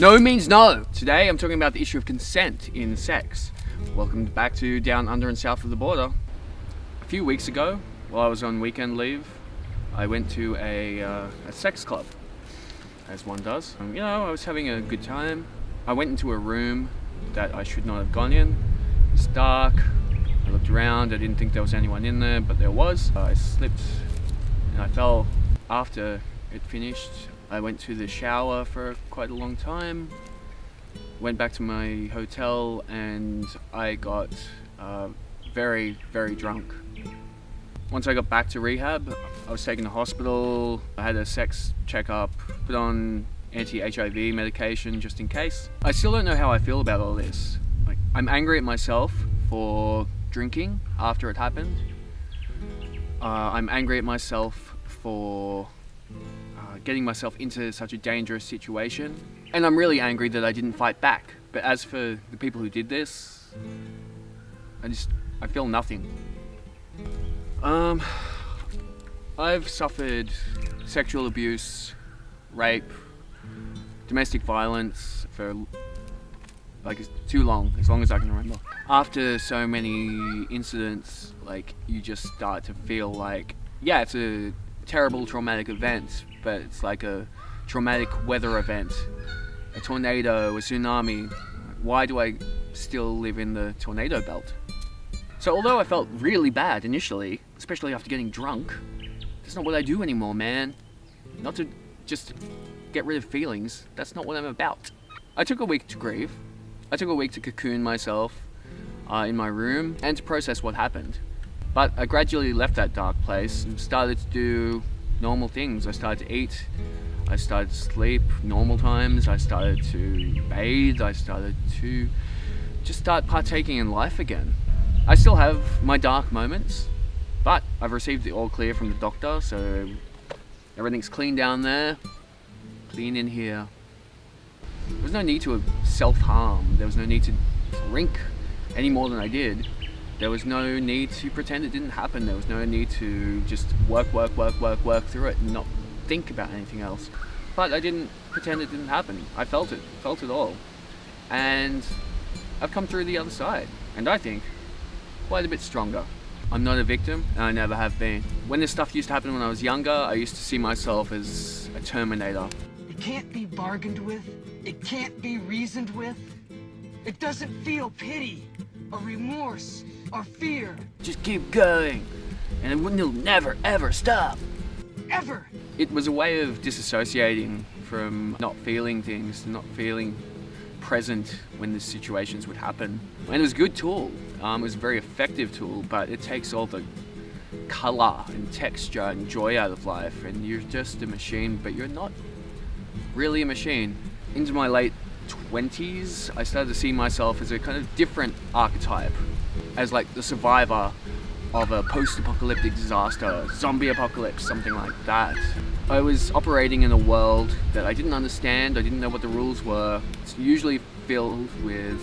No means no. Today I'm talking about the issue of consent in sex. Welcome back to Down Under and South of the Border. A few weeks ago, while I was on weekend leave, I went to a, uh, a sex club, as one does. Um, you know, I was having a good time. I went into a room that I should not have gone in. It's dark. I looked around. I didn't think there was anyone in there, but there was. I slipped and I fell. After it finished, I went to the shower for quite a long time. Went back to my hotel and I got uh, very, very drunk. Once I got back to rehab, I was taken to hospital. I had a sex checkup, put on anti-HIV medication just in case. I still don't know how I feel about all this. Like, I'm angry at myself for drinking after it happened. Uh, I'm angry at myself for uh, getting myself into such a dangerous situation. And I'm really angry that I didn't fight back. But as for the people who did this, I just, I feel nothing. Um, I've suffered sexual abuse, rape, domestic violence for like too long, as long as I can remember. After so many incidents, like you just start to feel like, yeah, it's a terrible traumatic event, but it's like a traumatic weather event, a tornado, a tsunami. Why do I still live in the tornado belt? So although I felt really bad initially, especially after getting drunk, that's not what I do anymore, man. Not to just get rid of feelings, that's not what I'm about. I took a week to grieve. I took a week to cocoon myself uh, in my room and to process what happened. But I gradually left that dark place and started to do normal things. I started to eat, I started to sleep normal times, I started to bathe, I started to just start partaking in life again. I still have my dark moments, but I've received the all clear from the doctor, so everything's clean down there, clean in here. There was no need to self-harm, there was no need to drink any more than I did. There was no need to pretend it didn't happen, there was no need to just work, work, work, work, work through it and not think about anything else. But I didn't pretend it didn't happen. I felt it, felt it all. And I've come through the other side. And I think quite a bit stronger. I'm not a victim, and I never have been. When this stuff used to happen when I was younger, I used to see myself as a Terminator. It can't be bargained with. It can't be reasoned with. It doesn't feel pity, or remorse, or fear. Just keep going, and it'll never ever stop. Ever! It was a way of disassociating from not feeling things, not feeling present when the situations would happen. And it was a good tool. Um, it was a very effective tool, but it takes all the color and texture and joy out of life and you're just a machine, but you're not really a machine. Into my late 20s, I started to see myself as a kind of different archetype, as like the survivor of a post-apocalyptic disaster, zombie apocalypse, something like that. I was operating in a world that I didn't understand, I didn't know what the rules were. It's usually filled with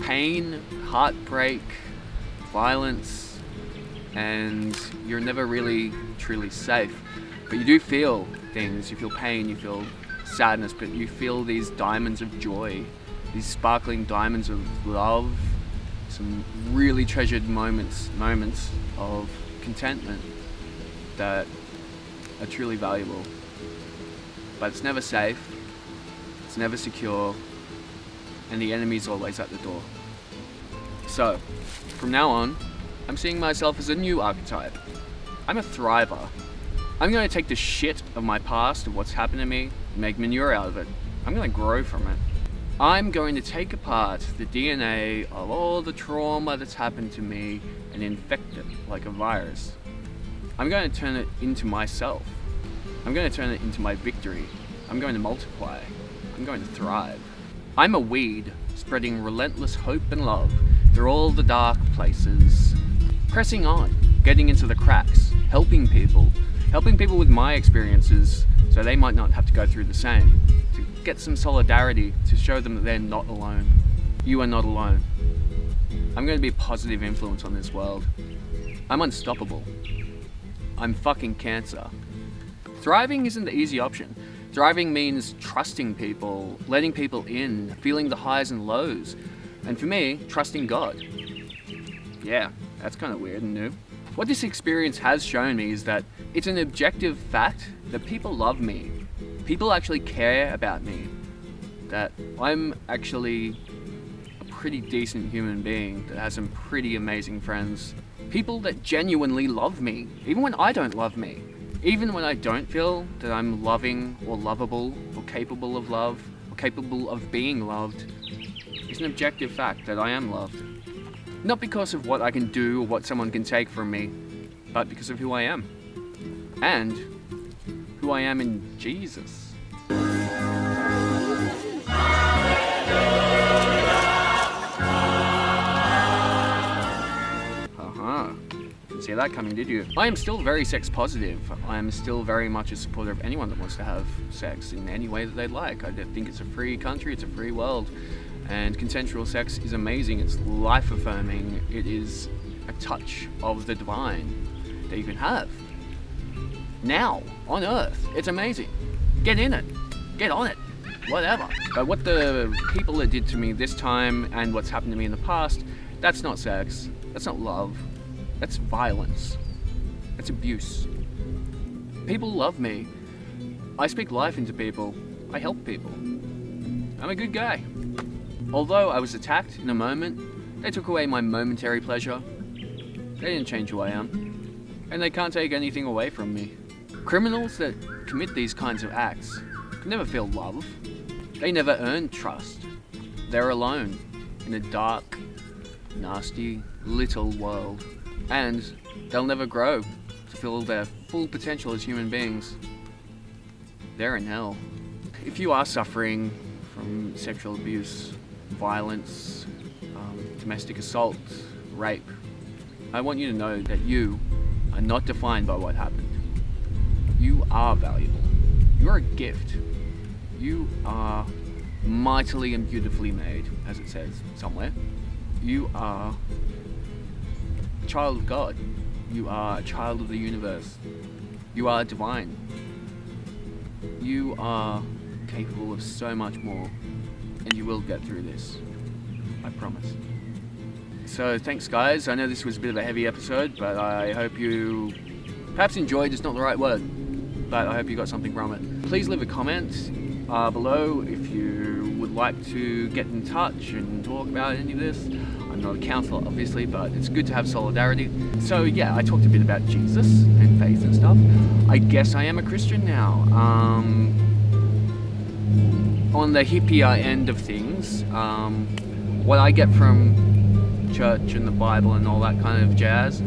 pain, heartbreak, violence, and you're never really truly safe. But you do feel things, you feel pain, you feel sadness, but you feel these diamonds of joy, these sparkling diamonds of love, some really treasured moments, moments of contentment that are truly valuable. But it's never safe, it's never secure, and the enemy's always at the door. So, from now on, I'm seeing myself as a new archetype. I'm a thriver. I'm to take the shit of my past, of what's happened to me, make manure out of it. I'm to grow from it. I'm going to take apart the DNA of all the trauma that's happened to me and infect it like a virus. I'm going to turn it into myself. I'm going to turn it into my victory. I'm going to multiply. I'm going to thrive. I'm a weed spreading relentless hope and love through all the dark places. Pressing on, getting into the cracks, helping people, helping people with my experiences so they might not have to go through the same. Get some solidarity, to show them that they're not alone. You are not alone. I'm going to be a positive influence on this world. I'm unstoppable. I'm fucking cancer. Thriving isn't the easy option. Thriving means trusting people, letting people in, feeling the highs and lows. And for me, trusting God. Yeah, that's kind of weird and new. What this experience has shown me is that it's an objective fact that people love me. People actually care about me. That I'm actually a pretty decent human being that has some pretty amazing friends. People that genuinely love me, even when I don't love me. Even when I don't feel that I'm loving or lovable or capable of love or capable of being loved, it's an objective fact that I am loved. Not because of what I can do or what someone can take from me, but because of who I am. And who I am in Jesus. Uh-huh. See that coming, did you? I am still very sex positive. I am still very much a supporter of anyone that wants to have sex in any way that they'd like. I think it's a free country, it's a free world and consensual sex is amazing. It's life affirming. It is a touch of the divine that you can have now on earth. It's amazing. Get in it. Get on it. Whatever. But what the people that did to me this time and what's happened to me in the past, that's not sex. That's not love. That's violence. That's abuse. People love me. I speak life into people. I help people. I'm a good guy. Although I was attacked in a moment, they took away my momentary pleasure. They didn't change who I am. And they can't take anything away from me. Criminals that commit these kinds of acts can never feel love. They never earn trust. They're alone in a dark, nasty, little world. And they'll never grow to feel their full potential as human beings. They're in hell. If you are suffering from sexual abuse, violence, um, domestic assault, rape. I want you to know that you are not defined by what happened. You are valuable. You're a gift. You are mightily and beautifully made, as it says somewhere. You are a child of God. You are a child of the universe. You are divine. You are capable of so much more and you will get through this. I promise. So thanks guys, I know this was a bit of a heavy episode, but I hope you perhaps enjoyed, it's not the right word, but I hope you got something from it. Please leave a comment uh, below if you would like to get in touch and talk about any of this. I'm not a counselor obviously, but it's good to have solidarity. So yeah, I talked a bit about Jesus and faith and stuff. I guess I am a Christian now. Um, on the hippier end of things, um, what I get from church and the Bible and all that kind of jazz,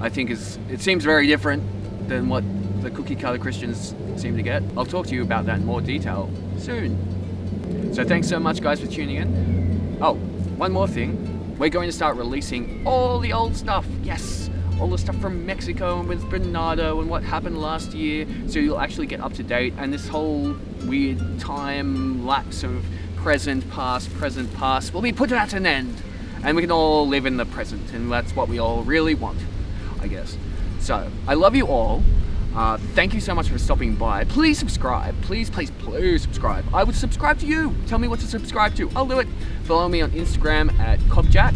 I think is it seems very different than what the cookie cutter Christians seem to get. I'll talk to you about that in more detail soon. So thanks so much guys for tuning in. Oh, one more thing. We're going to start releasing all the old stuff. Yes! all the stuff from Mexico and with Bernardo and what happened last year so you'll actually get up to date and this whole weird time lapse of present, past, present, past will be put at an end and we can all live in the present and that's what we all really want, I guess. So, I love you all. Uh, thank you so much for stopping by. Please subscribe. Please, please, please subscribe. I would subscribe to you. Tell me what to subscribe to. I'll do it. Follow me on Instagram at Cobjack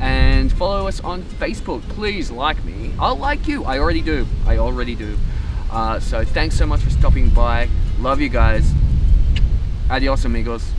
and follow us on Facebook. Please like me. I'll like you. I already do. I already do. Uh, so thanks so much for stopping by. Love you guys. Adios amigos.